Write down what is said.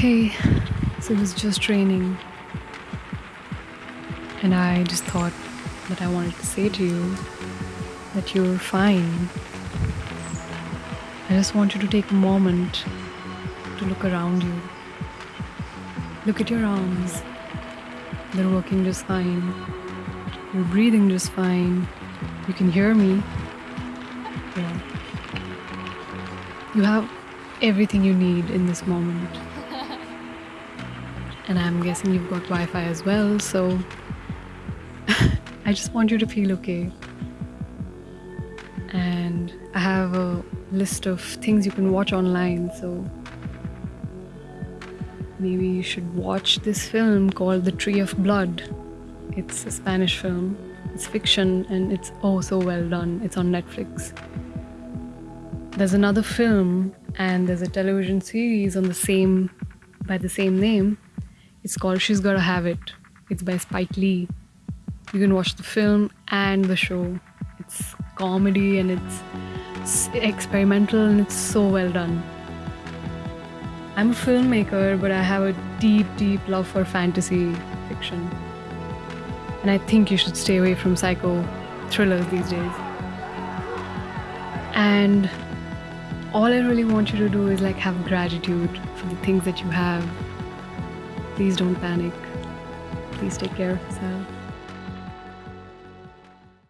Hey, so it was just raining. And I just thought that I wanted to say to you that you're fine. I just want you to take a moment to look around you. Look at your arms. They're working just fine. You're breathing just fine. You can hear me. Yeah. You have everything you need in this moment. And I'm guessing you've got Wi Fi as well, so I just want you to feel okay. And I have a list of things you can watch online, so maybe you should watch this film called The Tree of Blood. It's a Spanish film, it's fiction, and it's oh so well done. It's on Netflix. There's another film and there's a television series on the same by the same name. It's called She's Gotta Have It. It's by Spike Lee. You can watch the film and the show. It's comedy and it's experimental and it's so well done. I'm a filmmaker, but I have a deep, deep love for fantasy fiction. And I think you should stay away from psycho thrillers these days. And all I really want you to do is like have gratitude for the things that you have. Please don't panic. Please take care of yourself.